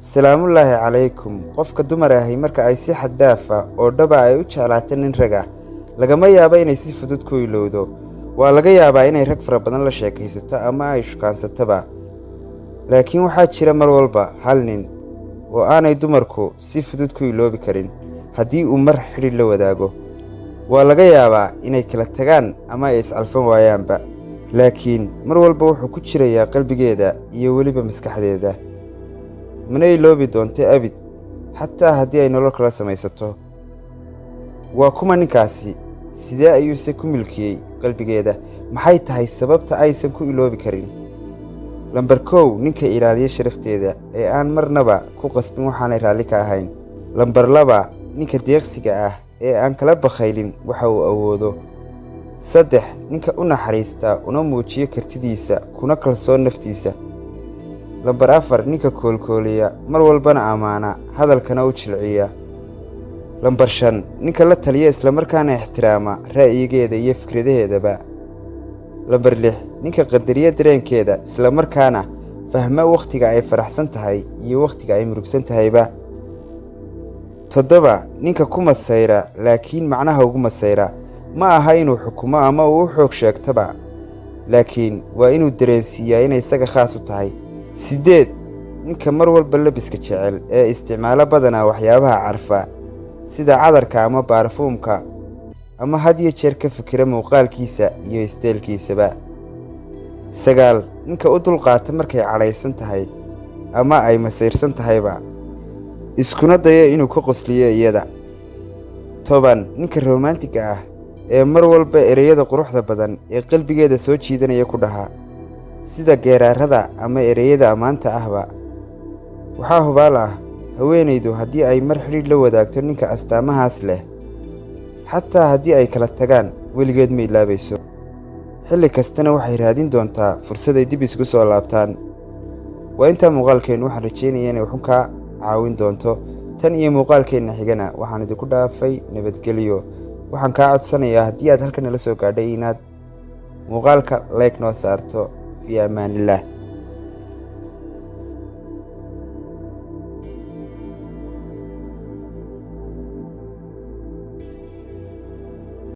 salaamullaahi calaykum. Qofka dumar ahi marka ay si xad daaf ah oo dhaba ay u jeclaato nin rag ah lagama yaabo inay si fudud ku ilowdo. Waa laga yaabaa inay rag fara badan la sheekaysato ama ay shukaansatoba laakiin waxaa jira mar walba hal nin oo aanay dumarku si fudud ku iloobi karin haddii uu mar xidhi la wadaago. Waa laga yaabaa inay kala tagaan ama ay iscalfan waayaanba. Laakiin mar walba wuxuu ku jirayaa qalbigeeda iyo weliba maskaxdeeda mana iloobi doonto abid xataa haddii ay nolol kala samaysato. Waa kuma ninkaasi sidee ayuuse ku milkiyey qalbigeeda? Maxay tahay sababta aysan ku iloobi karin? Lambar kow ninka ilaaliya sharafteeda ee aan marnaba ku qasbin waxaanay raalli ka ahayn. Lambar laba ninka deeqsiga ah ee aan kala bakhaylin waxa uu awoodo. Saddex ninka u naxariista una muujiyo kartidiisa kuna kalsoon naftiisa lambar afar ninka koolkooliya mar walbana ammaana hadalkana u jilciya. Lambar shan ninka la taliya islamarkaana ixtiraama ra'yigeeda iyo fikradaheedaba lambar lix ninka qadariya dareenkeeda islamarkaana fahma wakhtiga ay faraxsan tahay iyo wakhtiga ay murugsan tahayba. Toddoba ninka ku masayra laakiin macnaha ugu masayra ma aha inuu xukumo ama uu u xoog sheegtaba. Laakiin waa inuu dareensiiyaa inay isaga khaas u tahay siddeed ninka mar walba labiska jecel ee isticmaalo badanaa waxyaabaha carfa sida cadarka ama baarfuumka ama had iyo jeer ka fikira muuqaalkiisa iyo isteelkiisaba sagaal ninka u dulqaata markay cadhaysan tahay ama ay masayrsan tahayba iskuna daya inuu ka qosliyo iyada. Toban ninka romantiga ah ee mar walba ereyada quruxda badan ee qalbigeeda soo jiidanaya ku dhahaa sida geeraarada ama ereyada ammaanta ahba. Waxaa hubaal ah haweenaydu haddii ay mar xidhiidh la wadaagto ninka astaamahaas leh xataa haddii ay kala tagaan weligeed ma ilaabayso. Xilli kastana waxay raadin doontaa fursaday dib isku soo laabtaan. Waa intaa muuqaalkeennu waxaan rajeynaya inay waxun kaa caawin doonto. Tan iyo muuqaalkeenna xigana waxaan idinku dhaafay nabadgelyo. Waxaan kaa codsanayaa haddii aad halkan nala soo gaadhay inaad muuqaalka leeg noo saarto fii ammaanillaah